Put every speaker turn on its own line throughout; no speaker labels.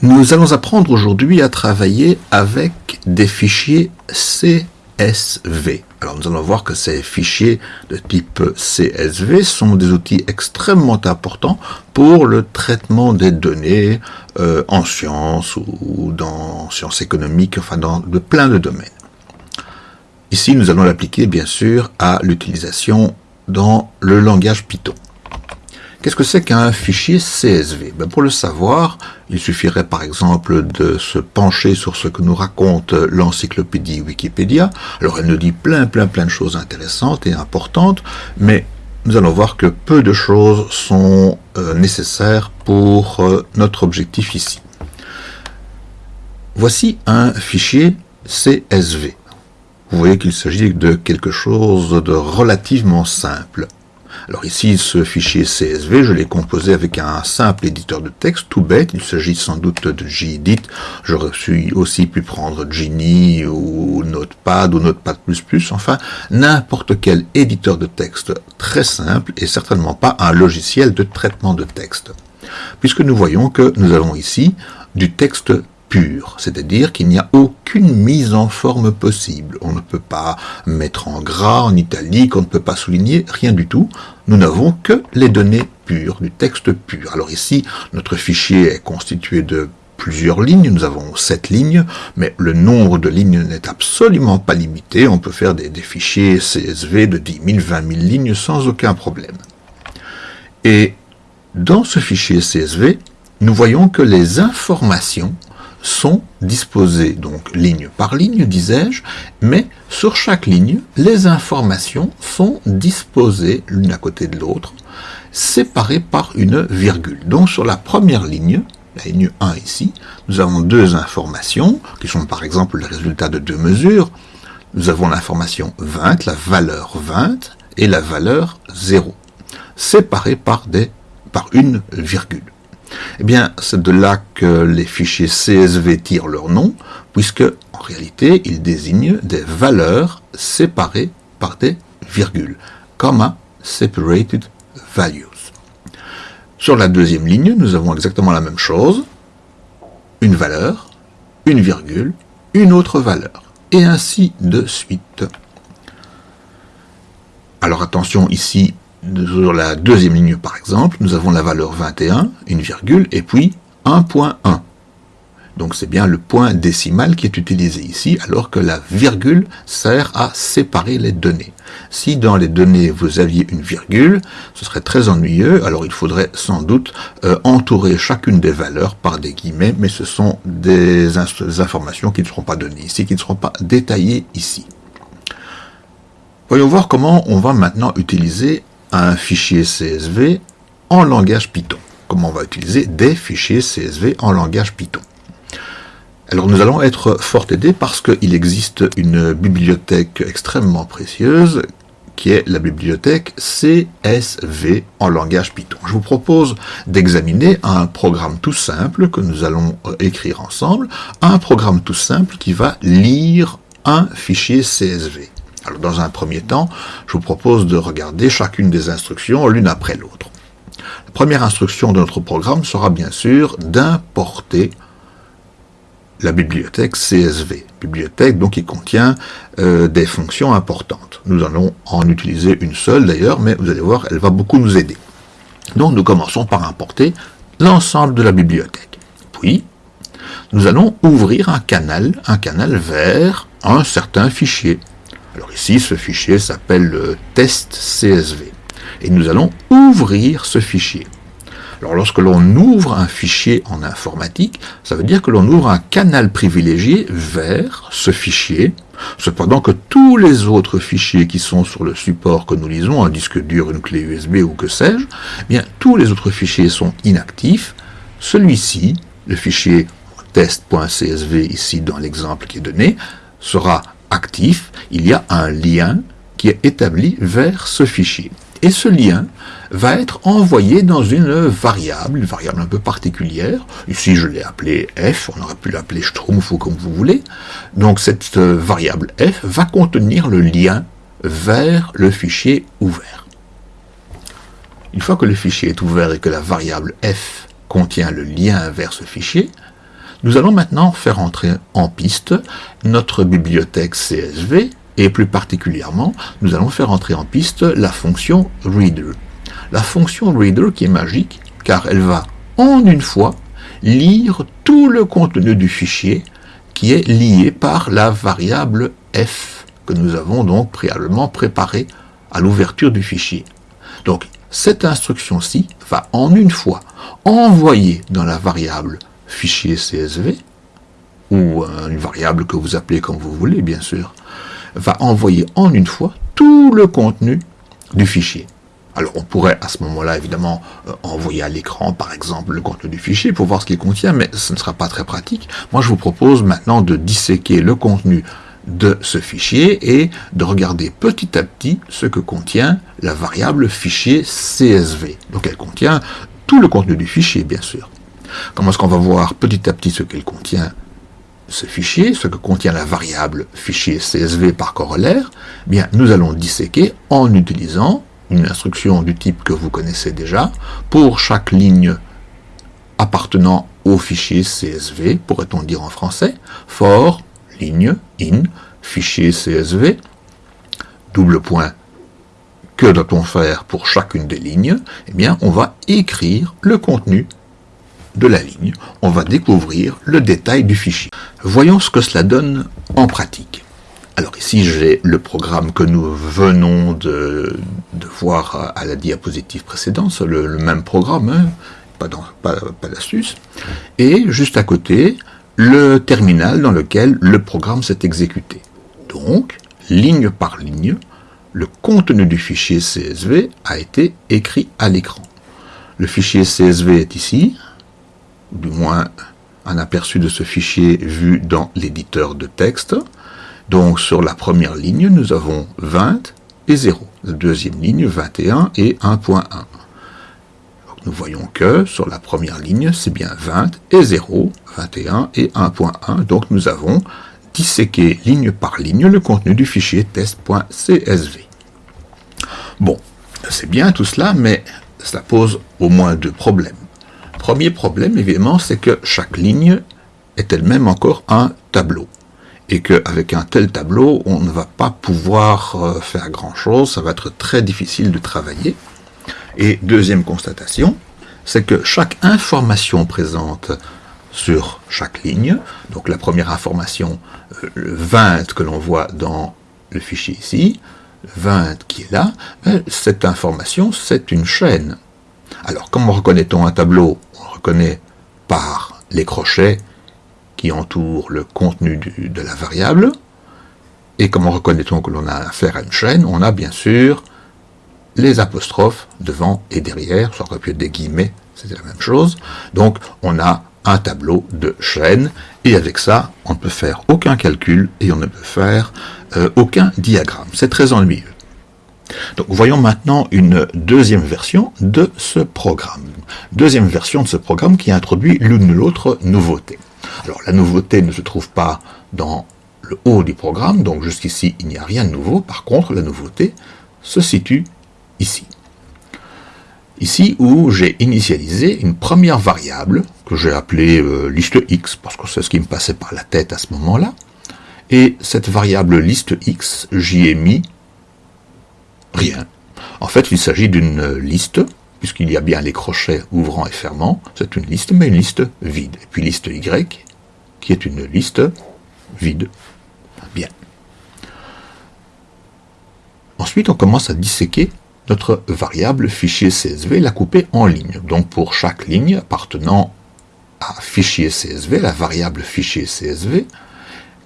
Nous allons apprendre aujourd'hui à travailler avec des fichiers CSV. Alors nous allons voir que ces fichiers de type CSV sont des outils extrêmement importants pour le traitement des données euh, en sciences ou dans sciences économiques, enfin dans de plein de domaines. Ici, nous allons l'appliquer bien sûr à l'utilisation dans le langage Python. Qu'est-ce que c'est qu'un fichier CSV ben Pour le savoir, il suffirait par exemple de se pencher sur ce que nous raconte l'encyclopédie Wikipédia. Alors elle nous dit plein plein plein de choses intéressantes et importantes, mais nous allons voir que peu de choses sont euh, nécessaires pour euh, notre objectif ici. Voici un fichier CSV. Vous voyez qu'il s'agit de quelque chose de relativement simple. Alors ici, ce fichier CSV, je l'ai composé avec un simple éditeur de texte, tout bête. Il s'agit sans doute de Gedit. J'aurais aussi pu prendre Genie ou Notepad ou Notepad++. Enfin, n'importe quel éditeur de texte très simple et certainement pas un logiciel de traitement de texte. Puisque nous voyons que nous avons ici du texte pur, c'est-à-dire qu'il n'y a aucune mise en forme possible. On ne peut pas mettre en gras, en italique, on ne peut pas souligner, rien du tout. Nous n'avons que les données pures, du texte pur. Alors ici, notre fichier est constitué de plusieurs lignes, nous avons sept lignes, mais le nombre de lignes n'est absolument pas limité, on peut faire des, des fichiers CSV de 10 000, 20 000 lignes sans aucun problème. Et dans ce fichier CSV, nous voyons que les informations sont disposées, donc ligne par ligne, disais-je, mais sur chaque ligne, les informations sont disposées l'une à côté de l'autre, séparées par une virgule. Donc sur la première ligne, la ligne 1 ici, nous avons deux informations, qui sont par exemple le résultat de deux mesures. Nous avons l'information 20, la valeur 20, et la valeur 0, séparées par, par une virgule. Eh bien, c'est de là que les fichiers CSV tirent leur nom, puisque, en réalité, ils désignent des valeurs séparées par des virgules, comma separated values. Sur la deuxième ligne, nous avons exactement la même chose, une valeur, une virgule, une autre valeur, et ainsi de suite. Alors attention, ici, sur la deuxième ligne par exemple, nous avons la valeur 21, une virgule, et puis 1.1. Donc c'est bien le point décimal qui est utilisé ici, alors que la virgule sert à séparer les données. Si dans les données vous aviez une virgule, ce serait très ennuyeux, alors il faudrait sans doute euh, entourer chacune des valeurs par des guillemets, mais ce sont des informations qui ne seront pas données ici, qui ne seront pas détaillées ici. Voyons voir comment on va maintenant utiliser un fichier CSV en langage Python. Comment on va utiliser des fichiers CSV en langage Python. Alors nous allons être fort aidés parce qu'il existe une bibliothèque extrêmement précieuse qui est la bibliothèque CSV en langage Python. Je vous propose d'examiner un programme tout simple que nous allons euh, écrire ensemble, un programme tout simple qui va lire un fichier CSV. Dans un premier temps, je vous propose de regarder chacune des instructions l'une après l'autre. La première instruction de notre programme sera bien sûr d'importer la bibliothèque CSV, bibliothèque donc qui contient euh, des fonctions importantes. Nous allons en utiliser une seule d'ailleurs, mais vous allez voir, elle va beaucoup nous aider. Donc nous commençons par importer l'ensemble de la bibliothèque. Puis, nous allons ouvrir un canal, un canal vers un certain fichier. Alors ici, ce fichier s'appelle le test CSV. Et nous allons ouvrir ce fichier. Alors lorsque l'on ouvre un fichier en informatique, ça veut dire que l'on ouvre un canal privilégié vers ce fichier, cependant que tous les autres fichiers qui sont sur le support que nous lisons, un disque dur, une clé USB ou que sais-je, eh bien tous les autres fichiers sont inactifs. Celui-ci, le fichier test.csv ici dans l'exemple qui est donné, sera actif, il y a un lien qui est établi vers ce fichier. Et ce lien va être envoyé dans une variable, une variable un peu particulière. Ici, je l'ai appelé f, on aurait pu l'appeler schtroumpf ou comme vous voulez. Donc cette variable f va contenir le lien vers le fichier ouvert. Une fois que le fichier est ouvert et que la variable f contient le lien vers ce fichier, Nous allons maintenant faire entrer en piste notre bibliothèque CSV et plus particulièrement, nous allons faire entrer en piste la fonction reader. La fonction reader qui est magique car elle va en une fois lire tout le contenu du fichier qui est lié par la variable f que nous avons donc préalablement préparé à l'ouverture du fichier. Donc cette instruction-ci va en une fois envoyer dans la variable fichier CSV, ou euh, une variable que vous appelez comme vous voulez bien sûr, va envoyer en une fois tout le contenu du fichier. Alors on pourrait à ce moment-là évidemment euh, envoyer à l'écran par exemple le contenu du fichier pour voir ce qu'il contient, mais ce ne sera pas très pratique. Moi je vous propose maintenant de disséquer le contenu de ce fichier et de regarder petit à petit ce que contient la variable fichier CSV. Donc elle contient tout le contenu du fichier bien sûr. Comment est-ce qu'on va voir petit à petit ce qu'elle contient ce fichier, ce que contient la variable fichier CSV par corollaire, eh bien, nous allons disséquer en utilisant une instruction du type que vous connaissez déjà pour chaque ligne appartenant au fichier CSV, pourrait-on dire en français, for ligne in fichier CSV, double point, que doit-on faire pour chacune des lignes? Eh bien, on va écrire le contenu de la ligne, on va découvrir le détail du fichier. Voyons ce que cela donne en pratique. Alors ici, j'ai le programme que nous venons de, voir à la diapositive précédente, le, même programme, hein, pas d'astuce. Et juste à côté, le terminal dans lequel le programme s'est exécuté. Donc, ligne par ligne, le contenu du fichier CSV a été écrit à l'écran. Le fichier CSV est ici, du moins un aperçu de ce fichier vu dans l'éditeur de texte. Donc sur la première ligne, nous avons 20 et 0. La deuxième ligne, 21 et 1.1. Nous voyons que sur la première ligne, c'est bien 20 et 0, 21 et 1.1. Donc nous avons disséqué ligne par ligne le contenu du fichier test.csv. Bon, c'est bien tout cela, mais cela pose au moins deux problèmes. Premier problème, évidemment, c'est que chaque ligne est elle-même encore un tableau. Et qu'avec un tel tableau, on ne va pas pouvoir euh, faire grand-chose, ça va être très difficile de travailler. Et deuxième constatation, c'est que chaque information présente sur chaque ligne, donc la première information, euh, le 20 que l'on voit dans le fichier ici, 20 qui est là, ben, cette information, c'est une chaîne. Alors, comment reconnaît-on un tableau reconnaît par les crochets qui entourent le contenu de la variable. Et comment reconnaît-on que l'on a affaire à une chaîne? On a bien sûr les apostrophes devant et derrière, pu être des guillemets, c'était la même chose. Donc on a un tableau de chaîne, et avec ça, on ne peut faire aucun calcul et on ne peut faire euh, aucun diagramme. C'est très ennuyeux. Donc voyons maintenant une deuxième version de ce programme. Deuxième version de ce programme qui introduit l'une ou l'autre nouveauté. Alors la nouveauté ne se trouve pas dans le haut du programme, donc jusqu'ici il n'y a rien de nouveau. Par contre, la nouveauté se situe ici. Ici où j'ai initialisé une première variable que j'ai appelée euh, liste x, parce que c'est ce qui me passait par la tête à ce moment-là. Et cette variable liste x, j'y ai mis Rien. En fait, il s'agit d'une liste, puisqu'il y a bien les crochets ouvrant et fermant, c'est une liste, mais une liste vide. Et puis liste Y, qui est une liste vide. Bien. Ensuite, on commence à disséquer notre variable fichier CSV, la couper en lignes. Donc pour chaque ligne appartenant à fichier CSV, la variable fichier CSV,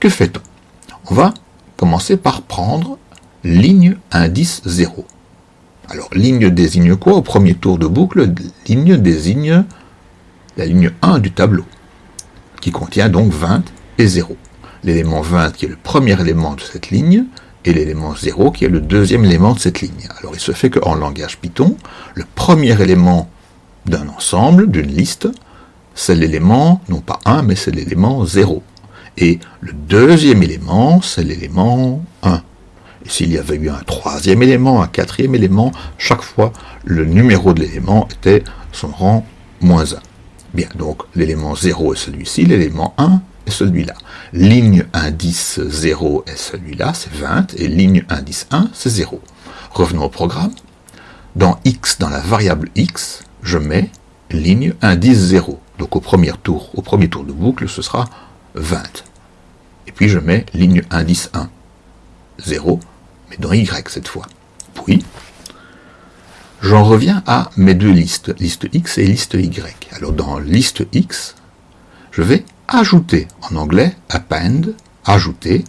que fait-on? On va commencer par prendre ligne indice 0. Alors, ligne désigne quoi Au premier tour de boucle, ligne désigne la ligne 1 du tableau, qui contient donc 20 et 0. L'élément 20 qui est le premier élément de cette ligne, et l'élément 0 qui est le deuxième élément de cette ligne. Alors il se fait qu'en langage Python, le premier élément d'un ensemble, d'une liste, c'est l'élément, non pas 1, mais c'est l'élément 0. Et le deuxième élément, c'est l'élément 1. S'il y avait eu un troisième élément, un quatrième élément, chaque fois, le numéro de l'élément était son rang moins 1. Bien, donc l'élément 0 est celui-ci, l'élément 1 est celui-là. Ligne indice 0 est celui-là, c'est 20, et ligne indice 1, c'est 0. Revenons au programme. Dans x, dans la variable x, je mets ligne indice 0. Donc au premier tour, au premier tour de boucle, ce sera 20. Et puis je mets ligne indice 1, 0, mais dans y cette fois. Puis, j'en reviens à mes deux listes, liste x et liste y. Alors dans liste x, je vais ajouter, en anglais, append, ajouter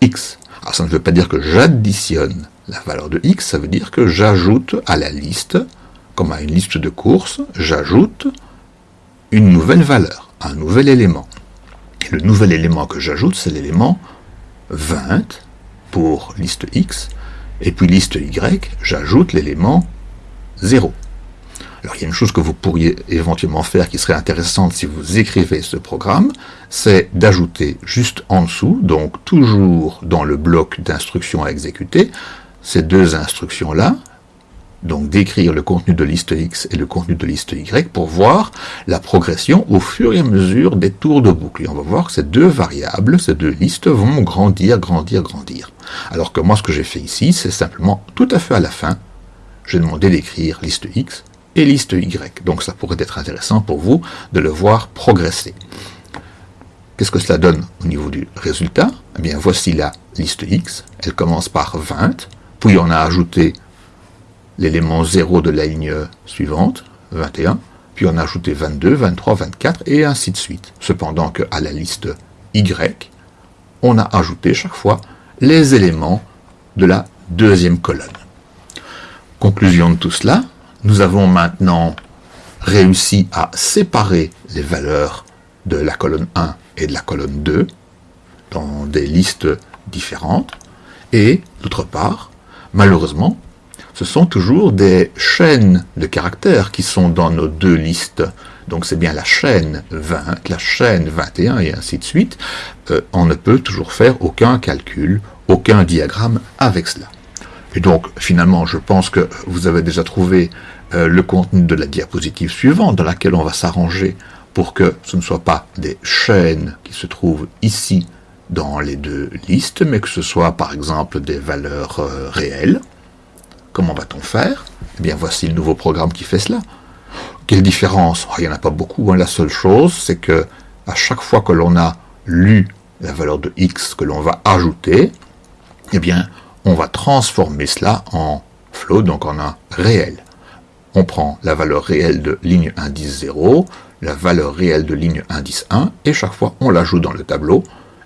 x. Alors ça ne veut pas dire que j'additionne la valeur de x, ça veut dire que j'ajoute à la liste, comme à une liste de courses, j'ajoute une nouvelle valeur, un nouvel élément. Et le nouvel élément que j'ajoute, c'est l'élément 20 pour liste x, et puis liste y, j'ajoute l'élément 0. Alors il y a une chose que vous pourriez éventuellement faire qui serait intéressante si vous écrivez ce programme, c'est d'ajouter juste en dessous, donc toujours dans le bloc d'instructions à exécuter, ces deux instructions-là, donc d'écrire le contenu de liste X et le contenu de liste Y pour voir la progression au fur et à mesure des tours de boucle. Et on va voir que ces deux variables, ces deux listes vont grandir, grandir, grandir. Alors que moi, ce que j'ai fait ici, c'est simplement tout à fait à la fin, j'ai demandé d'écrire liste X et liste Y. Donc ça pourrait être intéressant pour vous de le voir progresser. Qu'est-ce que cela donne au niveau du résultat? Eh bien, voici la liste X. Elle commence par 20, puis on a ajouté l'élément 0 de la ligne suivante, 21, puis on a ajouté 22, 23, 24, et ainsi de suite. Cependant qu'à la liste Y, on a ajouté chaque fois les éléments de la deuxième colonne. Conclusion de tout cela, nous avons maintenant réussi à séparer les valeurs de la colonne 1 et de la colonne 2 dans des listes différentes, et d'autre part, malheureusement, ce sont toujours des chaînes de caractères qui sont dans nos deux listes. Donc c'est bien la chaîne 20, la chaîne 21 et ainsi de suite. Euh, on ne peut toujours faire aucun calcul, aucun diagramme avec cela. Et donc finalement, je pense que vous avez déjà trouvé euh, le contenu de la diapositive suivante dans laquelle on va s'arranger pour que ce ne soit pas des chaînes qui se trouvent ici dans les deux listes, mais que ce soit par exemple des valeurs euh, réelles. Comment va-t-on faire? Eh bien, voici le nouveau programme qui fait cela. Quelle différence? Oh, Il n'y en a pas beaucoup. Hein. La seule chose, c'est que à chaque fois que l'on a lu la valeur de x que l'on va ajouter, eh bien, on va transformer cela en float, donc en un réel. On prend la valeur réelle de ligne indice 0, la valeur réelle de ligne indice 1, et chaque fois on l'ajoute dans le tableau,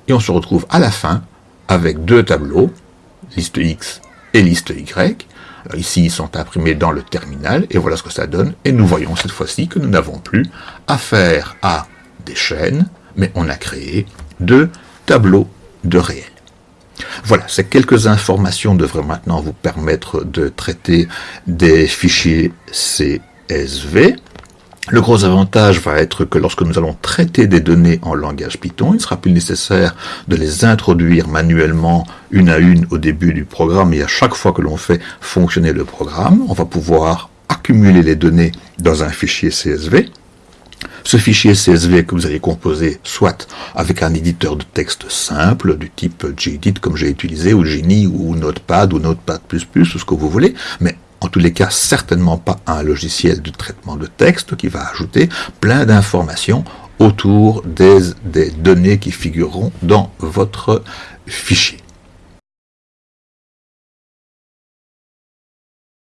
et on se retrouve à la fin avec deux tableaux, liste X et liste Y, ici, ils sont imprimés dans le terminal, et voilà ce que ça donne. Et nous voyons cette fois-ci que nous n'avons plus affaire à des chaînes, mais on a créé deux tableaux de réel. Voilà, ces quelques informations devraient maintenant vous permettre de traiter des fichiers CSV. Le gros avantage va être que lorsque nous allons traiter des données en langage Python, il sera plus nécessaire de les introduire manuellement une à une au début du programme et à chaque fois que l'on fait fonctionner le programme, on va pouvoir accumuler les données dans un fichier CSV. Ce fichier CSV que vous allez composer soit avec un éditeur de texte simple du type Gedit comme j'ai utilisé, ou Genie, ou Notepad, ou Notepad++, ou ce que vous voulez, mais en tous les cas certainement pas un logiciel de traitement de texte qui va ajouter plein d'informations autour des, des données qui figureront dans votre fichier.